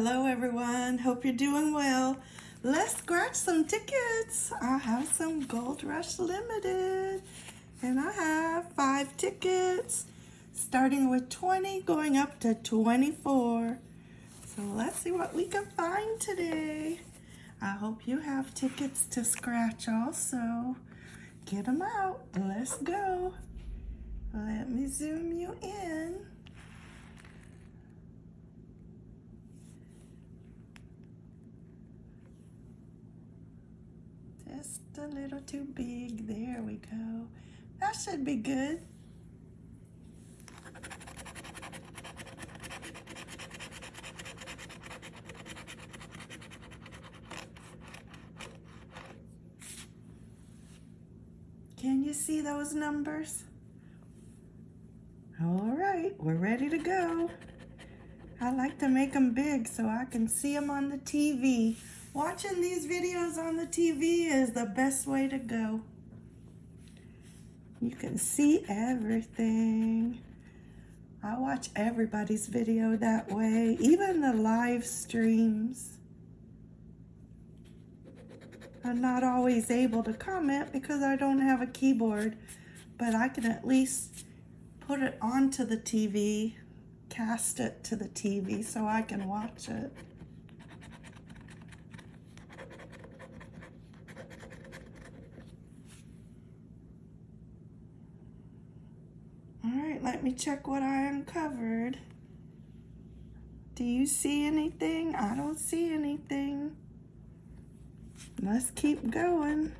Hello everyone, hope you're doing well. Let's scratch some tickets. I have some Gold Rush Limited and I have five tickets starting with 20 going up to 24. So let's see what we can find today. I hope you have tickets to scratch also. Get them out. Let's go. Let me zoom you in. Just a little too big. There we go. That should be good. Can you see those numbers? All right, we're ready to go. I like to make them big so I can see them on the TV. Watching these videos on the TV is the best way to go. You can see everything. I watch everybody's video that way, even the live streams. I'm not always able to comment because I don't have a keyboard, but I can at least put it onto the TV, cast it to the TV so I can watch it. All right, let me check what I uncovered. Do you see anything? I don't see anything. Let's keep going.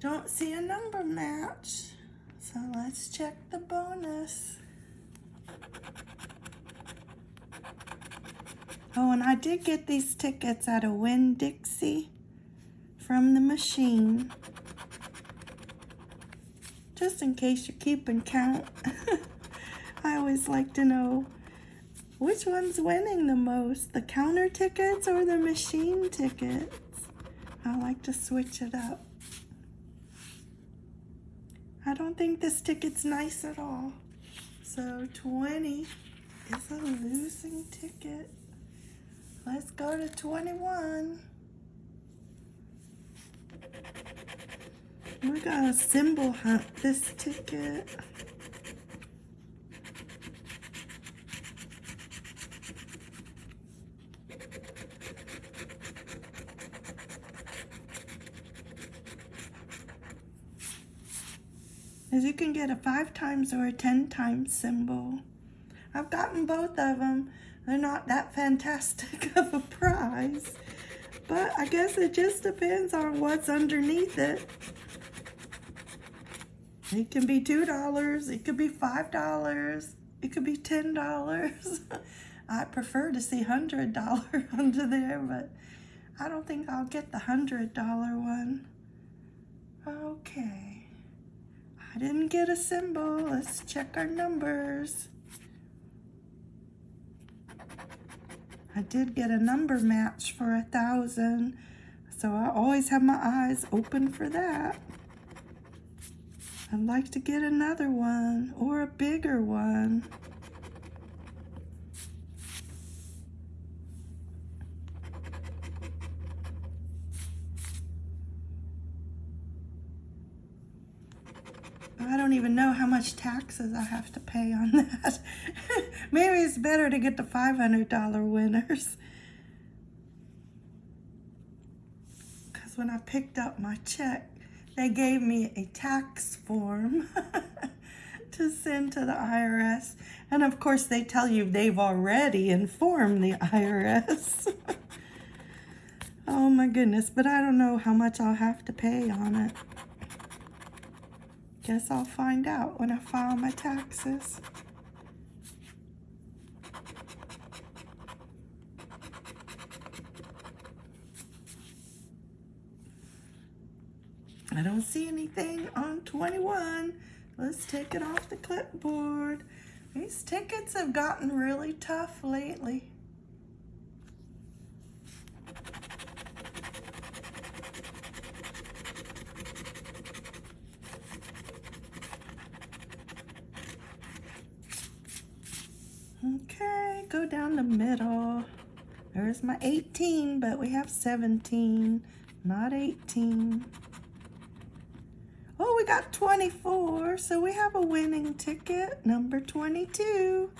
Don't see a number match. So let's check the bonus. Oh, and I did get these tickets at a Winn-Dixie from the machine. Just in case you're keeping count. I always like to know which one's winning the most, the counter tickets or the machine tickets. I like to switch it up. I don't think this ticket's nice at all. So 20 is a losing ticket. Let's go to 21. We got a symbol hunt this ticket. As you can get a five times or a 10 times symbol. I've gotten both of them. They're not that fantastic of a prize, but I guess it just depends on what's underneath it. It can be $2, it could be $5, it could be $10. I prefer to see $100 under there, but I don't think I'll get the $100 one. Okay. I didn't get a symbol. Let's check our numbers. I did get a number match for a thousand. So I always have my eyes open for that. I'd like to get another one or a bigger one. I don't even know how much taxes I have to pay on that. Maybe it's better to get the $500 winners. Because when I picked up my check, they gave me a tax form to send to the IRS. And of course, they tell you they've already informed the IRS. oh my goodness, but I don't know how much I'll have to pay on it. Guess I'll find out when I file my taxes. I don't see anything on 21. Let's take it off the clipboard. These tickets have gotten really tough lately. Okay, go down the middle. There's my 18, but we have 17, not 18. Oh, we got 24, so we have a winning ticket, number 22.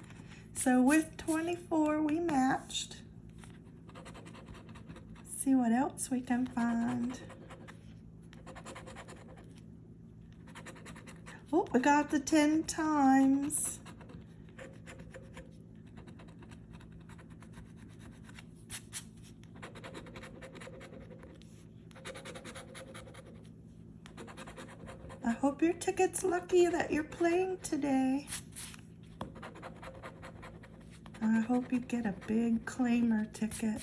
So with 24, we matched. See what else we can find. Oh, we got the 10 times. I hope your ticket's lucky that you're playing today. I hope you get a big claimer ticket.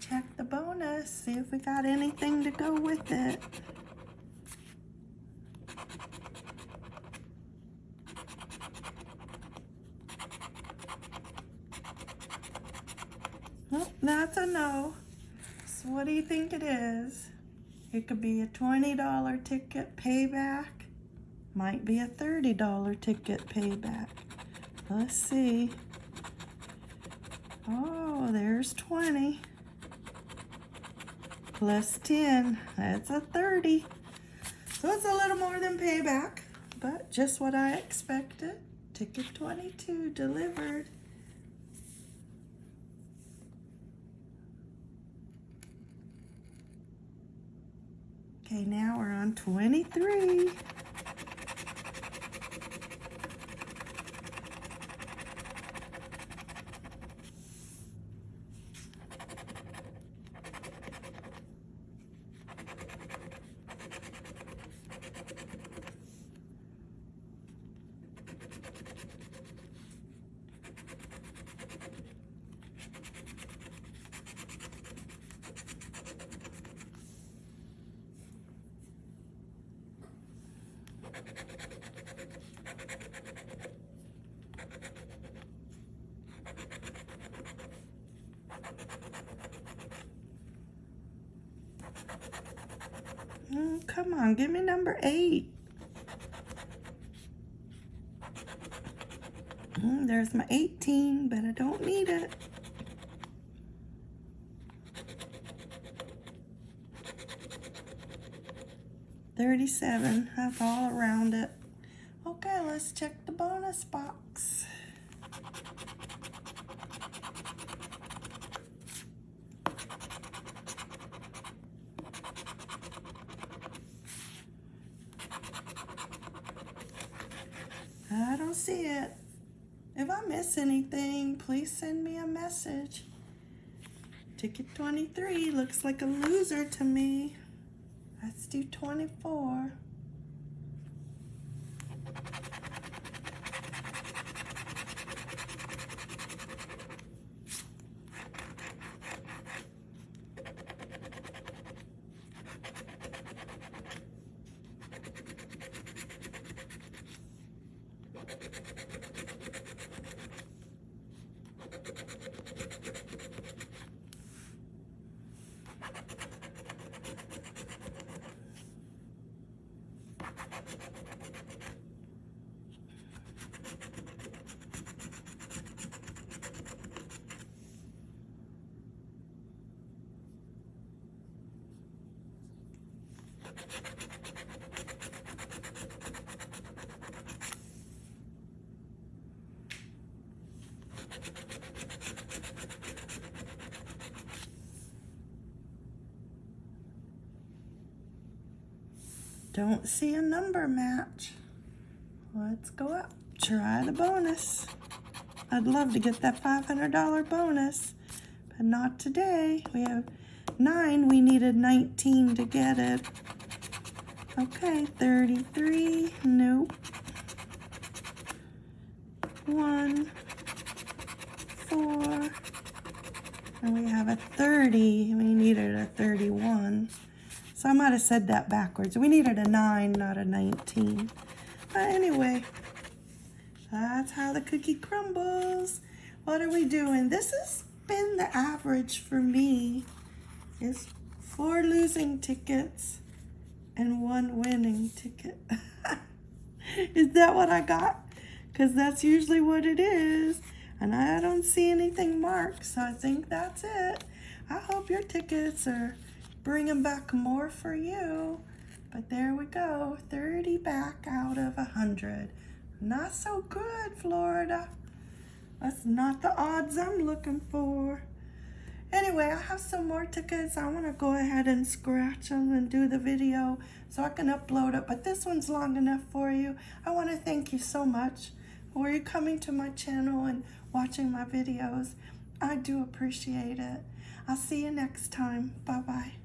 Check the bonus, see if we got anything to go with it. Oh, that's a no. So what do you think it is? It could be a $20 ticket payback. Might be a $30 ticket payback. Let's see. Oh, there's 20 plus 10, that's a 30. So it's a little more than payback, but just what I expected. Ticket 22 delivered. Okay, now we're on 23. Mm, come on, give me number eight. Mm, there's my 18, but I don't need it. Thirty-seven, that's all around it. Okay, let's check the bonus box. I don't see it. If I miss anything, please send me a message. Ticket 23 looks like a loser to me. Let's do 24. Don't see a number match. Let's go up. Try the bonus. I'd love to get that $500 bonus, but not today. We have nine. We needed 19 to get it. Okay, 33. Nope. One, four, and we have a 30. We needed a 31. So I might have said that backwards. We needed a 9, not a 19. But anyway, that's how the cookie crumbles. What are we doing? This has been the average for me. Is four losing tickets and one winning ticket. is that what I got? Because that's usually what it is. And I don't see anything marked, so I think that's it. I hope your tickets are bringing back more for you. But there we go, 30 back out of 100. Not so good, Florida. That's not the odds I'm looking for. Anyway, I have some more tickets. I want to go ahead and scratch them and do the video so I can upload it. But this one's long enough for you. I want to thank you so much for you coming to my channel and watching my videos. I do appreciate it. I'll see you next time. Bye-bye.